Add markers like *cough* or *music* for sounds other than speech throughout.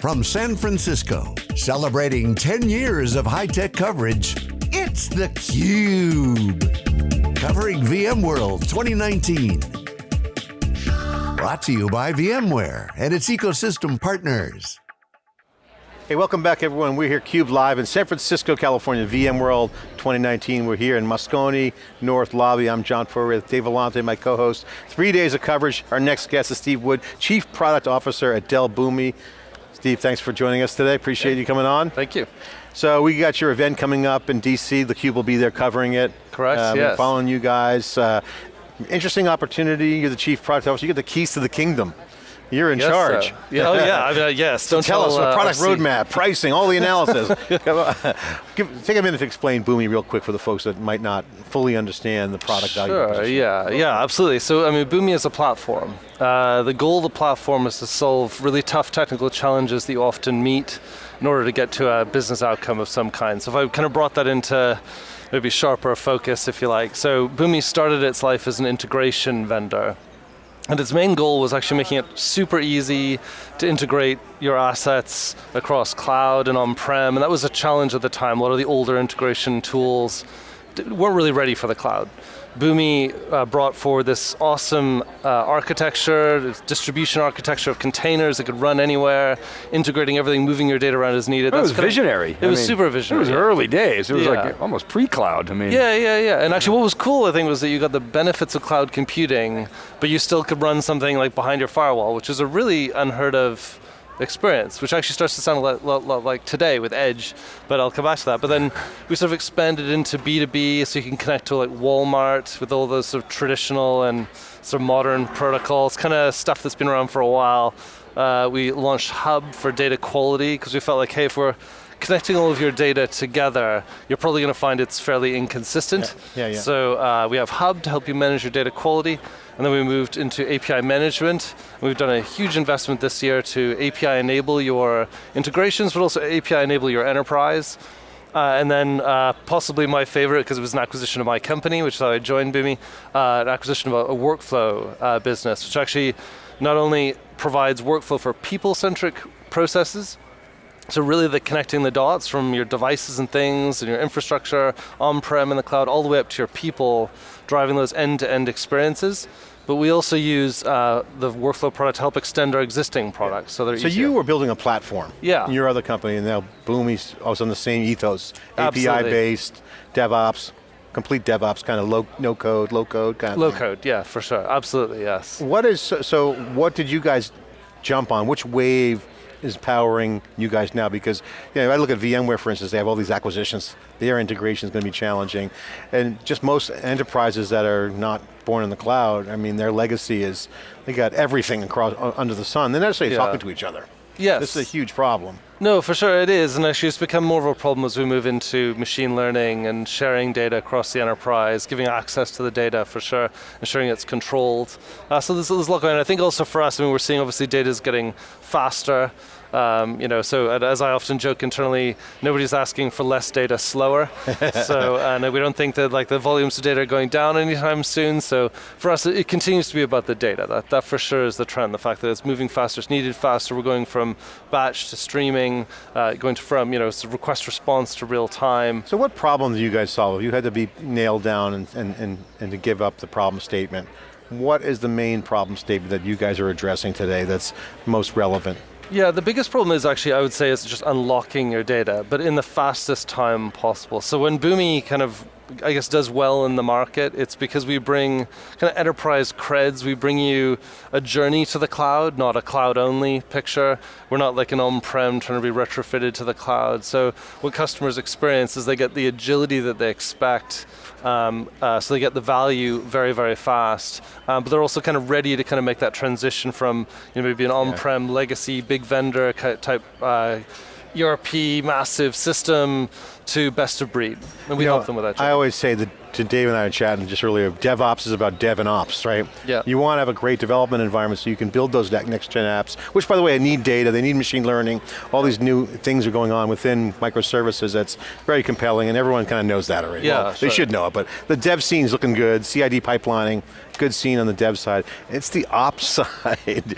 From San Francisco, celebrating 10 years of high-tech coverage, it's theCUBE. Covering VMworld 2019. Brought to you by VMware and its ecosystem partners. Hey, welcome back everyone. We're here CUBE Live in San Francisco, California, VMworld 2019. We're here in Moscone North Lobby. I'm John Furrier with Dave Vellante, my co-host. Three days of coverage. Our next guest is Steve Wood, Chief Product Officer at Dell Boomi. Steve, thanks for joining us today. Appreciate you coming on. Thank you. So we got your event coming up in DC. The Cube will be there covering it. Correct, um, yes. Following you guys. Uh, interesting opportunity. You're the chief product officer. You get the keys to the kingdom. You're in Yes, charge. so. Yeah, oh yeah, I mean, uh, yes. Don't Tell us the uh, product roadmap, pricing, all the *laughs* analysis. Give, take a minute to explain Boomi real quick for the folks that might not fully understand the product value. Sure, yeah, yeah, absolutely. So, I mean, Boomi is a platform. Uh, the goal of the platform is to solve really tough technical challenges that you often meet in order to get to a business outcome of some kind. So if I kind of brought that into maybe sharper focus, if you like. So Boomi started its life as an integration vendor. And its main goal was actually making it super easy to integrate your assets across cloud and on-prem, and that was a challenge at the time. A lot of the older integration tools weren't really ready for the cloud. Boomi uh, brought forward this awesome uh, architecture, this distribution architecture of containers that could run anywhere, integrating everything, moving your data around as needed. It was kind of- visionary. It I was mean, super visionary. It was early days. It was Yeah. like almost pre-cloud. I mean, Yeah, yeah, yeah. And actually what was cool, I think, was that you got the benefits of cloud computing, but you still could run something like behind your firewall, which is a really unheard of experience, which actually starts to sound a lot, lot, lot like today with Edge, but I'll come back to that. But then we sort of expanded into B2B, so you can connect to like Walmart with all those sort of traditional and sort of modern protocols, kind of stuff that's been around for a while. Uh, we launched Hub for data quality, because we felt like, hey, if we're connecting all of your data together, you're probably going to find it's fairly inconsistent. Yeah, yeah, yeah. So uh, we have Hub to help you manage your data quality, and then we moved into API management. We've done a huge investment this year to API enable your integrations, but also API enable your enterprise. Uh, and then uh, possibly my favorite, because it was an acquisition of my company, which is how I joined Boomi, uh, an acquisition of a, a workflow uh, business, which actually not only provides workflow for people-centric processes, so really the connecting the dots from your devices and things and your infrastructure on-prem in the cloud all the way up to your people, driving those end-to-end experiences. But we also use uh, the workflow product to help extend our existing products so they're So easier. you were building a platform. Yeah. in Your other company, and now Boomi's also on the same ethos. API-based, DevOps, complete DevOps, kind of low, no code, low code kind of Low thing. code, yeah, for sure, absolutely, yes. What is, so what did you guys jump on? Which wave is powering you guys now? Because you know, I look at VMware, for instance, they have all these acquisitions. Their integration is going to be challenging. And just most enterprises that are not born in the cloud, I mean, their legacy is, they got everything across under the sun. They're not necessarily Yeah. talking to each other. Yes. This is a huge problem. No, for sure it is, and actually it's become more of a problem as we move into machine learning and sharing data across the enterprise, giving access to the data for sure, ensuring it's controlled. Uh, so there's, there's a lot going on. I think also for us, I mean, we're seeing obviously data is getting faster. Um, you know, so as I often joke internally, nobody's asking for less data slower. *laughs* so and we don't think that like the volumes of data are going down anytime soon. So for us, it, continues to be about the data. That that for sure is the trend. The fact that it's moving faster, it's needed faster. We're going from batch to streaming, uh, going to from you know request response to real time. So what problem do you guys solve? You had to be nailed down and, and, and, and to give up the problem statement. What is the main problem statement that you guys are addressing today that's most relevant? Yeah, the biggest problem is actually, I would say, is just unlocking your data, but in the fastest time possible. So when Boomi kind of, I guess, does well in the market, it's because we bring kind of enterprise creds. We bring you a journey to the cloud, not a cloud-only picture. We're not like an on-prem trying to be retrofitted to the cloud. So what customers experience is they get the agility that they expect, um, uh, so they get the value very, very fast. Um, but they're also kind of ready to kind of make that transition from you know, maybe an on-prem legacy big vendor type uh, ERP massive system to best of breed. And we You know, help them with that. I always say that to Dave and I were chatting just earlier, DevOps is about dev and ops, right? Yeah. You want to have a great development environment so you can build those next gen apps, which by the way, need data, they need machine learning, all these new things are going on within microservices that's very compelling and everyone kind of knows that already. Yeah, Well, sure. They should know it, but the dev scene's looking good, CID pipelining, good scene on the dev side. It's the ops *laughs* side.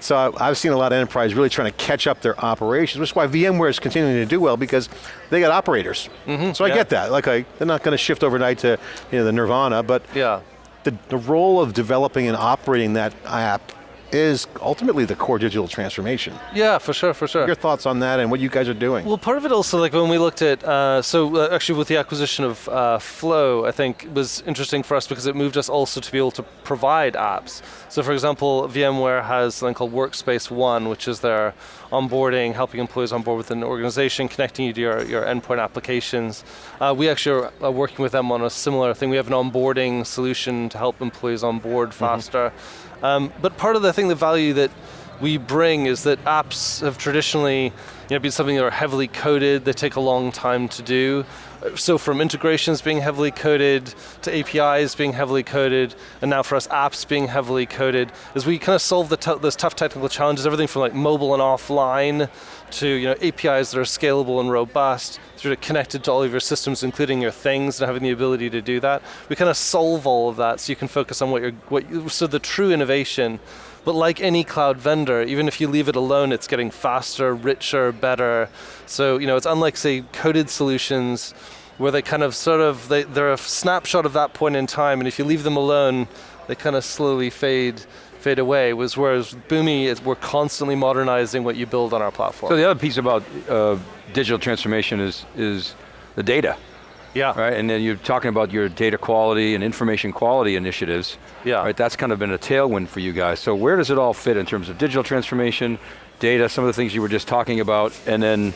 so I've seen a lot of enterprise really trying to catch up their operations, which is why VMware is continuing to do well because they got operators. Mm-hmm. so I yeah. get that. Like I, they're not going to shift overnight to you know, the Nirvana, but Yeah. the, the role of developing and operating that app is ultimately the core digital transformation. Yeah, for sure, for sure. Your thoughts on that and what you guys are doing? Well, part of it also, like when we looked at, uh, so uh, actually with the acquisition of uh, Flow, I think was interesting for us because it moved us also to be able to provide apps. So for example, VMware has something called Workspace ONE, which is their onboarding, helping employees onboard within an organization, connecting you to your, your endpoint applications. Uh, we actually are working with them on a similar thing. We have an onboarding solution to help employees onboard faster. Um, but part of the thing, the value that we bring is that apps have traditionally you know, been something that are heavily coded, they take a long time to do. So from integrations being heavily coded, to APIs being heavily coded, and now for us apps being heavily coded, as we kind of solve those tough technical challenges, everything from like mobile and offline, to you know, APIs that are scalable and robust, through to connected to all of your systems, including your things, and having the ability to do that. We kind of solve all of that so you can focus on what you're, what you, so the true innovation but like any cloud vendor, even if you leave it alone, it's getting faster, richer, better. So, you know, it's unlike, say, coded solutions where they kind of sort of, they, they're a snapshot of that point in time, and if you leave them alone, they kind of slowly fade fade away. Was whereas Boomi, is, we're constantly modernizing what you build on our platform. So the other piece about uh, digital transformation is is the data, yeah, right? And then you're talking about your data quality and information quality initiatives. Yeah. Right. That's kind of been a tailwind for you guys. So where does it all fit in terms of digital transformation, data, some of the things you were just talking about, and then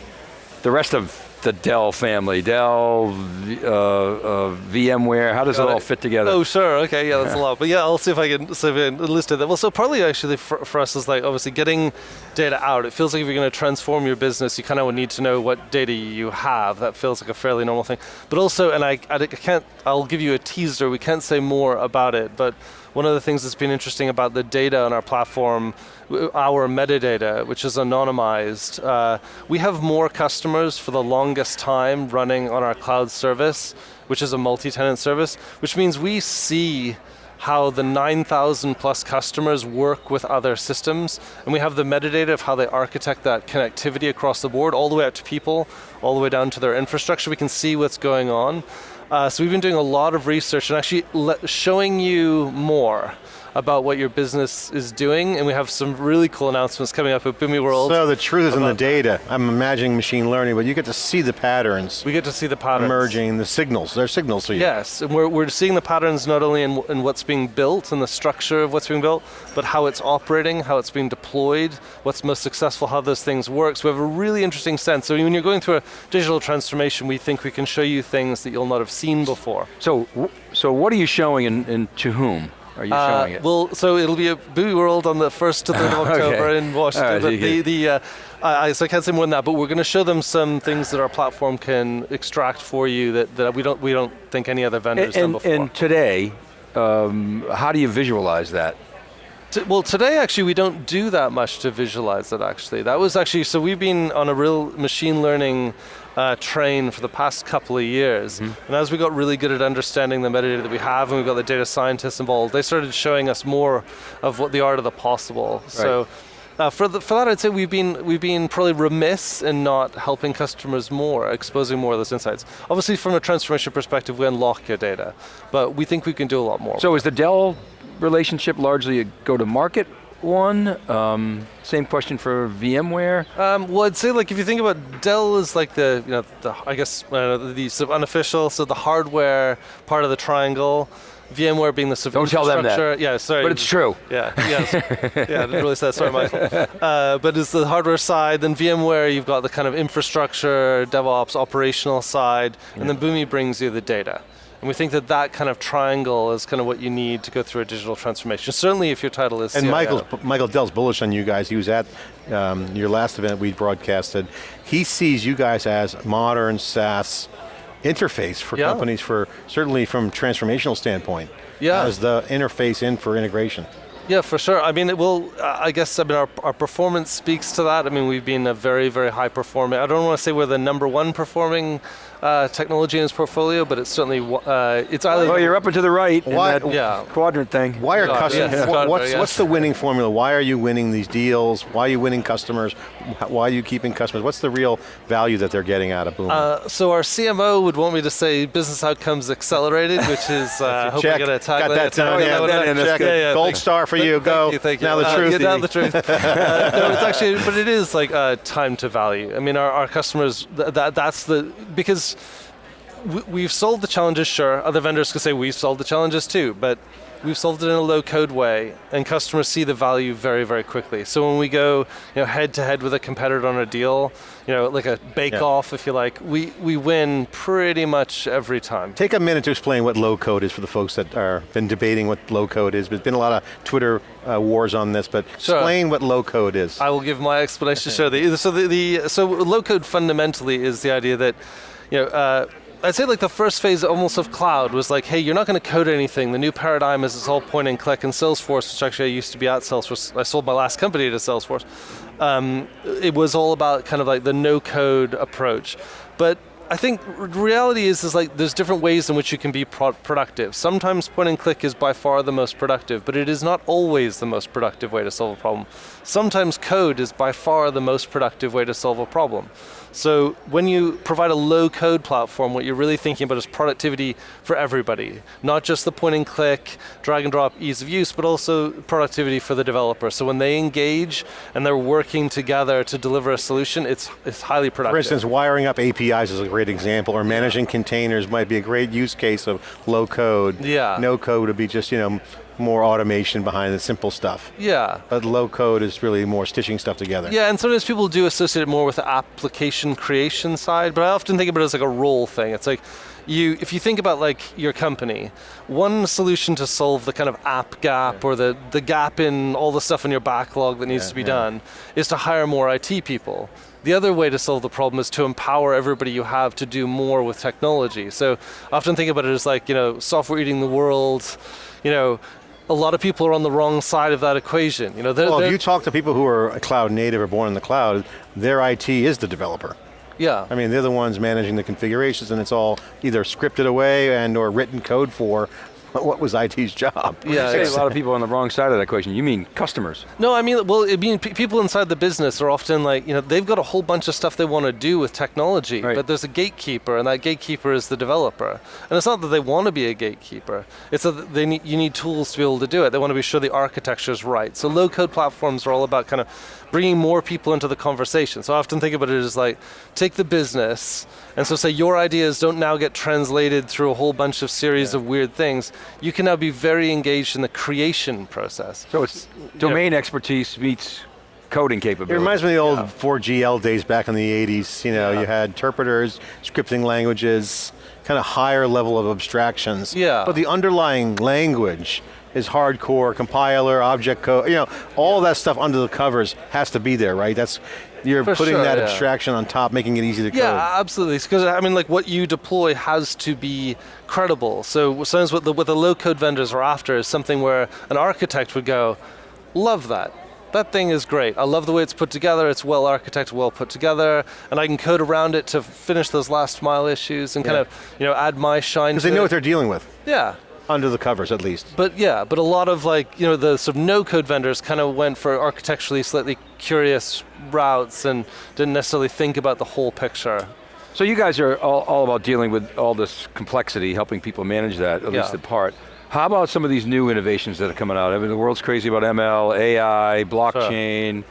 the rest of the Dell family, Dell, uh, uh, VMware. How does Got it all it. fit together? Oh, sure. Okay, yeah, that's a lot. But yeah, I'll see if I can see if I can list it. Well, so partly actually for, for us is like obviously getting data out. It feels like if you're going to transform your business, you kind of need to know what data you have. That feels like a fairly normal thing. But also, and I, I can't. I'll give you a teaser. We can't say more about it, but. One of the things that's been interesting about the data on our platform, our metadata, which is anonymized, uh, we have more customers for the longest time running on our cloud service, which is a multi-tenant service, which means we see how the 9,000 plus customers work with other systems, and we have the metadata of how they architect that connectivity across the board, all the way up to people, all the way down to their infrastructure. We can see what's going on. Uh, so we've been doing a lot of research and actually showing you more about what your business is doing, and we have some really cool announcements coming up at Boomi World. So the truth is in the about- data. I'm imagining machine learning, but you get to see the patterns we get to see the patterns. emerging, the signals. They're signals to you. Yes, and we're, we're seeing the patterns not only in, in what's being built and the structure of what's being built, but how it's operating, how it's being deployed, what's most successful, how those things work. So we have a really interesting sense. So when you're going through a digital transformation, we think we can show you things that you'll not have seen before. So, so what are you showing and, and to whom are you Uh, showing it? well, so it'll be a Boo World on the 1st to 3rd of *laughs* October Okay. in Washington. Right, but the, the, uh, I, so I can't say more than that, but we're going to show them some things that our platform can extract for you that, that we, don't, we don't think any other vendor's done and, before. and today, um, how do you visualize that? T- Well, today actually we don't do that much to visualize it. Actually, that was actually so we've been on a real machine learning uh, train for the past couple of years, and as we got really good at understanding the metadata that we have, and we got the data scientists involved, they started showing us more of what the art of the possible. So. Uh, for, the, for that, I'd say we've been we've been probably remiss in not helping customers more, exposing more of those insights. Obviously, from a transformation perspective, we unlock your data, but we think we can do a lot more. So is the Dell relationship largely a go-to-market one? Um, same question for VMware. Um, well, I'd say like if you think about Dell is like the you know the I guess uh, the sort of unofficial, so the hardware part of the triangle. VMware being the sort Don't tell them that. Yeah, sorry. But it's true. Yeah, yes. *laughs* yeah, I didn't really say that. Sorry, Michael. Uh, but it's the hardware side. Then VMware, you've got the kind of infrastructure, DevOps, operational side, and then Boomi brings you the data. And we think that that kind of triangle is kind of what you need to go through a digital transformation. Certainly, if your title is And CIO. Michael's, Michael Dell's bullish on you guys. He was at um, your last event we broadcasted. He sees you guys as modern SaaS interface for Yeah. companies for, certainly from transformational standpoint. Yeah. As the interface in for integration. Yeah, for sure. I mean, it will. I guess I mean our, our performance speaks to that. I mean, we've been a very very high performing. I don't want to say we're the number one performing uh, technology in its portfolio, but it's certainly uh, it's either. Well, you're up and to the right in Why- that Yeah. quadrant thing. Why are customers, yes, wha- what's, yes. what's the winning formula? Why are you winning these deals? Why are you winning customers? Why are you keeping customers? What's the real value that they're getting out of Boom? Uh, so our CMO would want me to say business outcomes accelerated, which is *laughs* uh, I hope Check. I get a tag. Got that done. yeah, Yeah, that in, that's check. good. Yeah, yeah, Gold thanks. star for you. Go. You, thank you. Now the Uh, truth. yeah, now the truth. *laughs* uh, no, it's actually, but it is like uh, time to value. I mean, our, our customers, th- that that's the because we, we've solved the challenges. Sure, other vendors could say we've solved the challenges too, but we've solved it in a low code way, and customers see the value very, very quickly. So when we go, you know, head to head with a competitor on a deal, you know, like a bake Yeah. off, if you like, we we win pretty much every time. Take a minute to explain what low code is for the folks that are been debating what low code is. There's been a lot of Twitter uh, wars on this, but Sure. explain what low code is. I will give my explanation. Sure. The, so the, the so low code fundamentally is the idea that, you know. Uh, I'd say like the first phase almost of cloud was like, hey, you're not going to code anything. The new paradigm is this whole point and click. And Salesforce, which actually I used to be at Salesforce, I sold my last company to Salesforce. Um, it was all about kind of like the no code approach. But I think reality is is like there's different ways in which you can be pro- productive. Sometimes point and click is by far the most productive, but it is not always the most productive way to solve a problem. Sometimes code is by far the most productive way to solve a problem. So when you provide a low code platform, what you're really thinking about is productivity for everybody, not just the point and click, drag and drop ease of use, but also productivity for the developer. So when they engage and they're working together to deliver a solution, it's, it's highly productive. For instance, wiring up APIs is a great example, or managing containers might be a great use case of low code. Yeah. No code would be just, you know, more automation behind the simple stuff. yeah. But low code is really more stitching stuff together. Yeah, and sometimes people do associate it more with the application creation side, but I often think about it as like a role thing. It's like you if you think about like your company, one solution to solve the kind of app gap or the, the gap in all the stuff in your backlog that needs Yeah, to be yeah. done is to hire more IT people. The other way to solve the problem is to empower everybody you have to do more with technology. So I often think about it as like, you know, software eating the world, you know, a lot of people are on the wrong side of that equation. You know, they're, Well, if they're- you talk to people who are cloud native or born in the cloud, their IT is the developer. yeah. I mean, they're the ones managing the configurations and it's all either scripted away and or written code for *laughs* what was IT's job. *laughs* Yeah, You say a lot of people on the wrong side of that equation. You mean customers. No, I mean, well, I mean, people inside the business are often like, you know, they've got a whole bunch of stuff they want to do with technology, Right. but there's a gatekeeper, and that gatekeeper is the developer. And it's not that they want to be a gatekeeper; it's that they need, you need tools to be able to do it. They want to be sure the architecture is right. So low-code platforms are all about kind of bringing more people into the conversation. So I often think about it as like, take the business, and so say your ideas don't now get translated through a whole bunch of series of weird things. You can now be very engaged in the creation process. So it's domain expertise meets coding capability. It reminds me of the old 4GL days back in the 80s. You know, Yeah. you had interpreters, scripting languages, kind of higher level of abstractions. Yeah. But the underlying language is hardcore, compiler, object code, you know, all that stuff under the covers has to be there, right? That's, you're For putting sure, that yeah. abstraction on top, making it easy to code. Yeah, absolutely. Because I mean, like what you deploy has to be credible. So sometimes what the what the low code vendors are after is something where an architect would go, "Love that. That thing is great. I love the way it's put together. It's well architected, well put together, and I can code around it to finish those last mile issues and kind of you know add my shine." Because they know it. what they're dealing with, yeah. Under the covers at least. But yeah, but a lot of like, you know, the sort of no code vendors kind of went for architecturally slightly curious routes and didn't necessarily think about the whole picture. So you guys are all, all about dealing with all this complexity, helping people manage that, at least Yeah. in part. How about some of these new innovations that are coming out? I mean, the world's crazy about ML, AI, blockchain,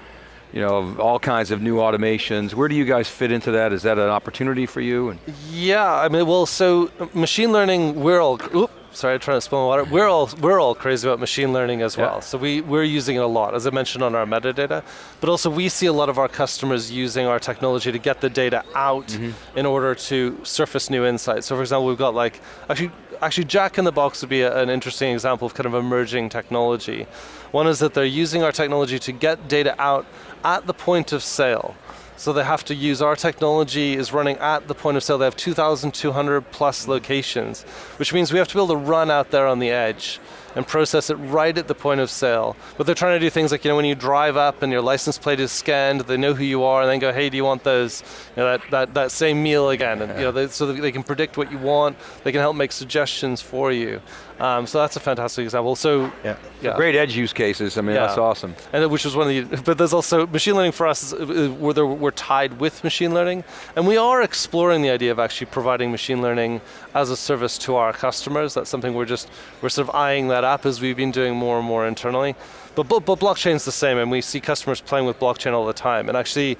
you know, all kinds of new automations. Where do you guys fit into that? Is that an opportunity for you? Yeah, I mean, well, so uh, machine learning, we're all, oop, sorry, I'm trying to spill water. We're all, we're all crazy about machine learning as Yeah. well. So we, we're using it a lot, as I mentioned on our metadata. But also we see a lot of our customers using our technology to get the data out Mm-hmm. in order to surface new insights. So for example, we've got like, actually, actually Jack in the Box would be a, an interesting example of kind of emerging technology. One is that they're using our technology to get data out at the point of sale. So they have to use our technology is running at the point of sale. They have 2,200 plus locations, which means we have to be able to run out there on the edge and process it right at the point of sale. But they're trying to do things like, you know, when you drive up and your license plate is scanned, they know who you are and then go, hey, do you want those, you know, that, that, that same meal again? And, you know, they, so they can predict what you want, they can help make suggestions for you. Um, so that's a fantastic example. So, Yeah. yeah. Great edge use cases, I mean, Yeah. that's awesome. And which was one of the, but there's also, machine learning for us, is, uh, we're, we're tied with machine learning, and we are exploring the idea of actually providing machine learning as a service to our customers. That's something we're just, we're sort of eyeing that up as we've been doing more and more internally. But, but, but blockchain's the same, and we see customers playing with blockchain all the time. And actually,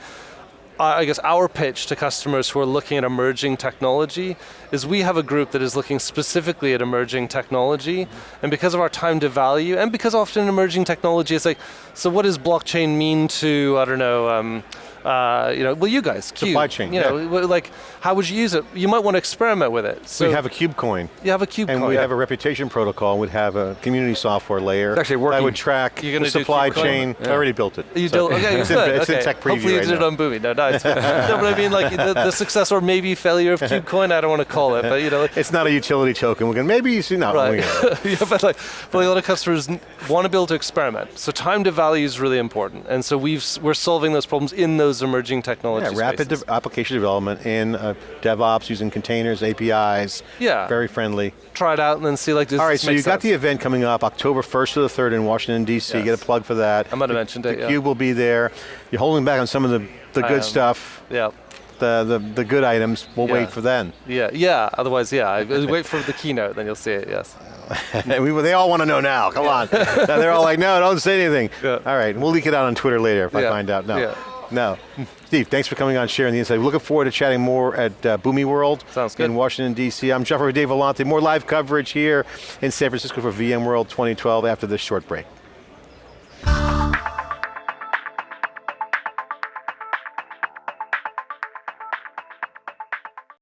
I guess our pitch to customers who are looking at emerging technology is we have a group that is looking specifically at emerging technology, and because of our time to value, and because often emerging technology is like, so what does blockchain mean to, I don't know, um, uh, you know, well you guys, Cube, Supply chain, you know, w- like how would you use it? You might want to experiment with it. So we have a cube coin. you have a cube And coin. we have a reputation protocol, we'd have a community software layer It's actually working. that would track You're the supply Kubecoin? chain. I already built it. You So do okay, *laughs* it's, in, good, it's in tech preview Hopefully you right did now. it on Boomi. No, no, it's, *laughs* no, but I mean like the, the success or maybe failure of KubeCoin, I don't want to call it, but you know, It's not a utility token. We're going maybe you see not Right. *laughs* yeah, but like, but a lot of customers want to be able to experiment. So time to value is really important, and so we've we're solving those problems in those emerging technology Yeah, rapid de- application development in uh, DevOps using containers, APIs. Yeah. Very friendly. Try it out and then see like this. All right, so you got the event coming up October 1st to the 3rd in Washington, D.C. Yes. Get a plug for that. I might have The- mentioned it, The yeah. Cube will be there. You're holding back on some of the, the good stuff, yeah. the, the, the good items. We'll Yeah. wait for then. Yeah, yeah. Otherwise, yeah. Wait for the keynote, then you'll see it. Yes. *laughs* we, they all want to know now. Come on. Now they're all like, no, don't say anything. *laughs* Yeah. All right, we'll leak it out on Twitter later if I find out. No. No. Steve, thanks for coming on, sharing the insight. Looking forward to chatting more at uh, Boomi World Sounds good. in Washington, D.C. I'm Jeffrey Dave Vellante. More live coverage here in San Francisco for VMworld 2012 after this short break.